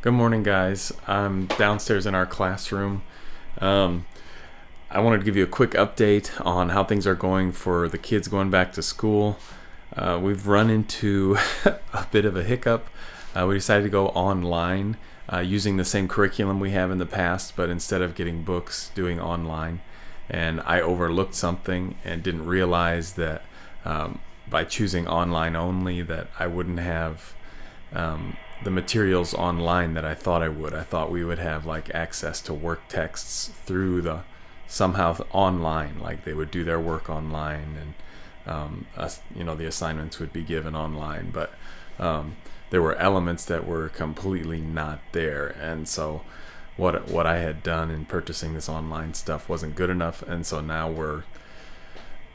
Good morning, guys. I'm downstairs in our classroom. Um, I wanted to give you a quick update on how things are going for the kids going back to school. Uh, we've run into a bit of a hiccup. Uh, we decided to go online uh, using the same curriculum we have in the past, but instead of getting books, doing online. And I overlooked something and didn't realize that um, by choosing online only that I wouldn't have um, the materials online that I thought I would. I thought we would have like access to work texts through the somehow online, like they would do their work online and um, us, you know the assignments would be given online. But um, there were elements that were completely not there, and so what what I had done in purchasing this online stuff wasn't good enough, and so now we're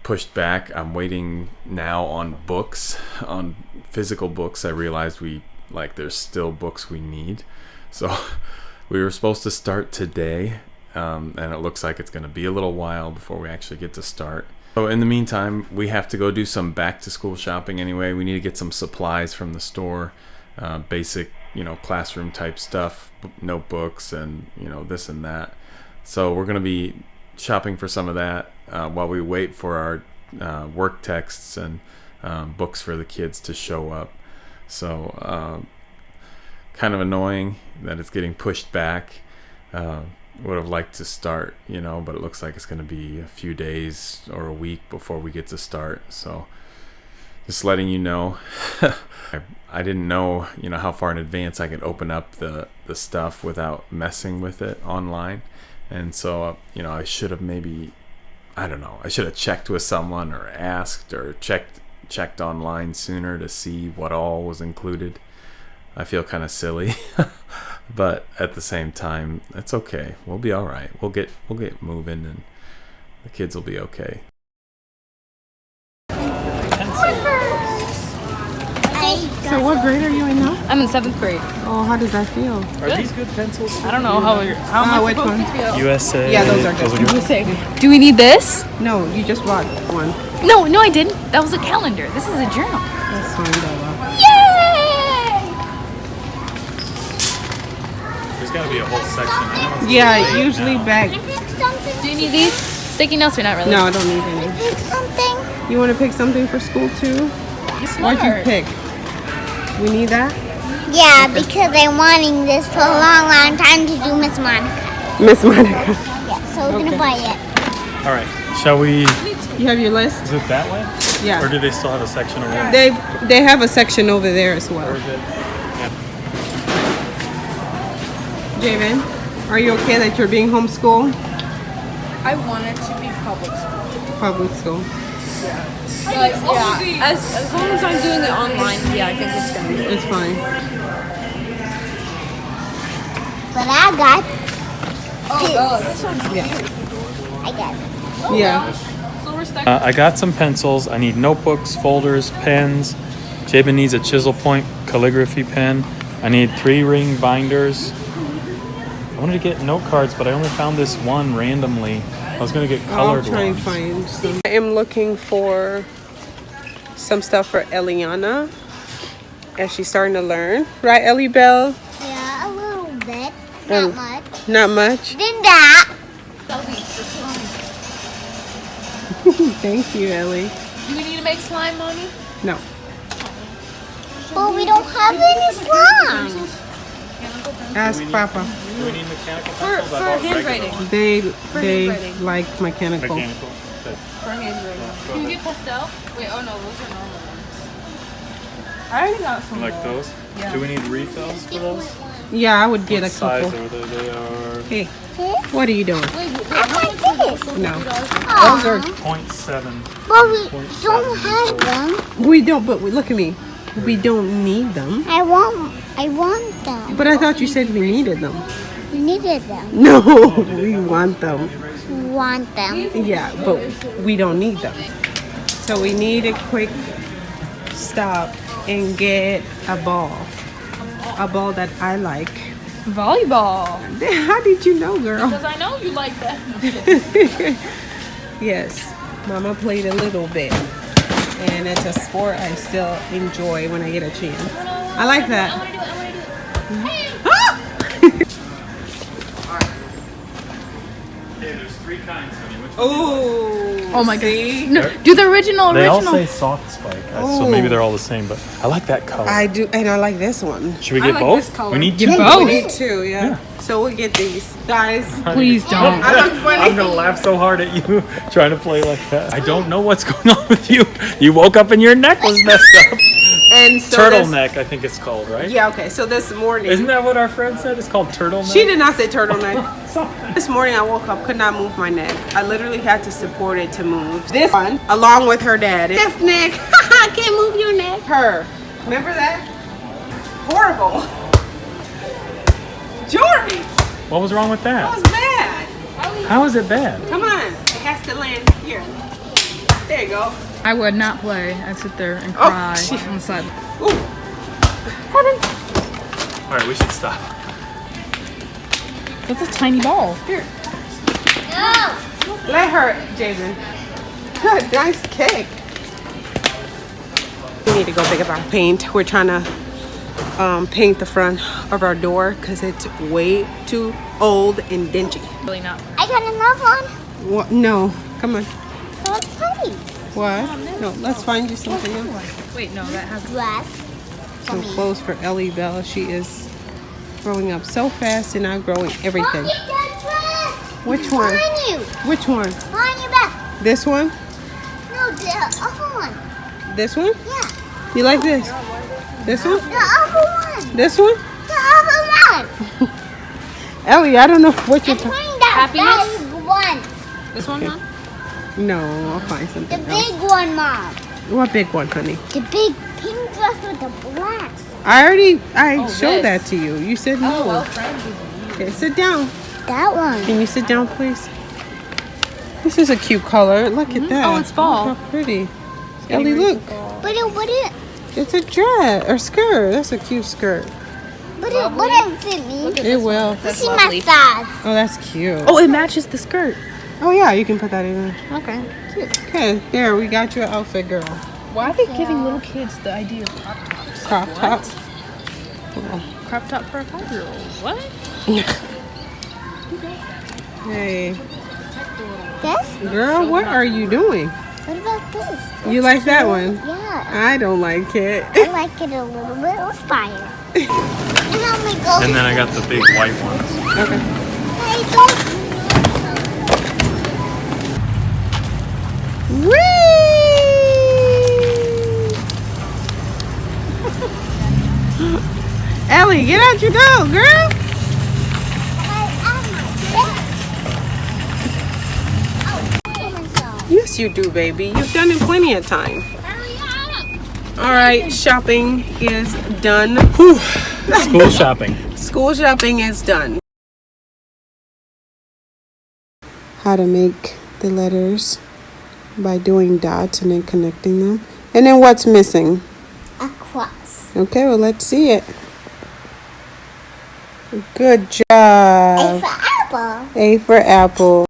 pushed back. I'm waiting now on books, on physical books. I realized we like there's still books we need. So we were supposed to start today, um, and it looks like it's going to be a little while before we actually get to start. So in the meantime, we have to go do some back to school shopping anyway. We need to get some supplies from the store, uh, basic, you know, classroom type stuff, notebooks, and you know this and that. So we're going to be shopping for some of that uh, while we wait for our uh, work texts and um, books for the kids to show up. So, uh, kind of annoying that it's getting pushed back. Uh, would have liked to start, you know, but it looks like it's going to be a few days or a week before we get to start. So, just letting you know. I, I didn't know, you know, how far in advance I could open up the the stuff without messing with it online, and so uh, you know, I should have maybe, I don't know, I should have checked with someone or asked or checked checked online sooner to see what all was included. I feel kind of silly, but at the same time, it's okay. We'll be all right. We'll get we'll get moving, and the kids will be okay. So what grade are you in now? I'm in seventh grade. Oh, how does that feel? Are these good pencils? I don't know how. How am Ah, I which one? to feel? USA. Yeah, those are good. USA. Do we need this? No, you just bought one. No, no, I didn't. That was a calendar. This is a journal. That's fine, Bella. Yay! There's got to be a whole section. I don't know. Yeah, usually back. Do you need these? Sticky notes or not really? No, I don't need any. something. You want to pick something for school too? You're What'd you pick? We need that? Yeah, because I'm wanting this for a long, long time to do Miss Monica. Miss Monica. Yeah, so we're gonna buy it. All right. Shall we? You have your list? Is it that way? Yeah. Or do they still have a section over there? They they have a section over there as Or well. is it? Javen, are you okay that you're being homeschooled? I want it to be public school. Public school. But yeah, as, as long as I'm doing it online, yeah, I think it's gonna be. It's fine. But I got, Oh, God, this one's I got it. Yeah. so. Uh, I got some pencils. I need notebooks, folders, pens. Jabin needs a chisel point calligraphy pen. I need three ring binders. I wanted to get note cards, but I only found this one randomly. I was gonna get I'll colored try and ones. find some. I am looking for some stuff for Eliana as she's starting to learn. Right, Ellie Bell? Yeah, a little bit. Um, Not much. Not much. Then that. Thank you, Ellie. Do we need to make slime, mommy? No. But we don't have any slime. Ask Papa. Do we need mechanical For, pencils? for I handwriting. They they handwriting. like mechanical. Mechanical. Okay. For handwriting. Can you get pastel? Wait, oh no, those are normal ones. I already got some. Like of those? Do we need refills for those? Yeah, I would get a What size couple. are they? They are Hey, what are you doing? I like this. No, Aw, those are 0.7. but we don't have them. we don't. But we, look at me. We don't need them. I want, I want them. But I thought you said we needed them. We needed them. No, we want them. We want them. Yeah, but we don't need them. So we need a quick stop and get a ball. A ball that I like. Volleyball. How did you know, girl? Because I know you like that. yes, Mama played a little bit. and it's a sport I still enjoy when I get a chance. I like that. There's three kinds, honey. Which Oh, Oh my god. No, do the original They all original. say soft spike, uh, so maybe they're all the same. But I like that color. I do, and I like this one. Should we I get like both? this color. We need Get two. both. We need two, yeah. So we'll get these, guys. Please don't. I look funny. I'm gonna laugh so hard at you trying to play like that. I don't know what's going on with you. You woke up and your neck was messed up. And so this- turtleneck, I think it's called, right? Yeah, okay. So this morning, Isn't that what our friend said? It's called turtleneck. she did not say turtleneck. this morning I woke up, could not move my neck. I literally had to support it to move. This one, along with her dad. Stiff neck. Can't move your neck. Her. Remember that? Horrible. Jordy, What was wrong with that that? was bad. How is it bad? Come on. It has to land here. There you go. I would not play. I'd sit there and Oh, cry shit. on the side. Ooh. All right, we should stop. That's a tiny ball. Here. No. Let her, Jason. Good, nice kick. We need to go pick up our paint. We're trying to um, paint the front of our door because it's way too old and dingy. Really not. I got another one. What? No, come on. So it's. What? No, let's find you something else. Wait, no, that has. Dress. Some clothes for Ellie Bell. She is growing up so fast and outgrowing everything. Look at that dress. Which one? Behind you. Which one? Behind your back. This one? No, the other one. This one? Yeah. You like this? This one? The other one. This one? The other one. Ellie, I don't know what you're I'm talking. trying that Happiness? one. This one, huh? No, I'll find something The something big else. one, Mom. What big one, honey? The big pink dress with the blacks. I already I Oh, showed this. that to you. You said oh, no. Okay, sit down. That one. Can you sit down, please? This is a cute color. Look at mm-hmm. that. Oh, it's fall. Look how pretty. Ellie, look. But it wouldn't. It's a dress or skirt. That's a cute skirt. But it wouldn't fit me. It will. See my lovely. thighs. Oh, that's cute. Oh, it matches the skirt. Oh yeah, you can put that in there. Okay. Cute. Okay, here we got you an outfit, girl. Why are they giving little kids the idea of crop tops? Crop top. Crop top for a five year old. What? Hey, This? girl, what are you doing? What about this? You like that one? Yeah. I don't like it. I like it a little bit with fire. and I'm gonna go. And then I got the big white ones. Okay. Hey, don't. Ellie, get out your dog, girl. Yes, you do, baby. You've done it plenty of time. All right, shopping is done. Whew. School shopping. School shopping is done. How to make the letters by doing dots and then connecting them. And then what's missing? A cross. Okay, well, let's see it. Good job. A for apple. A for apple.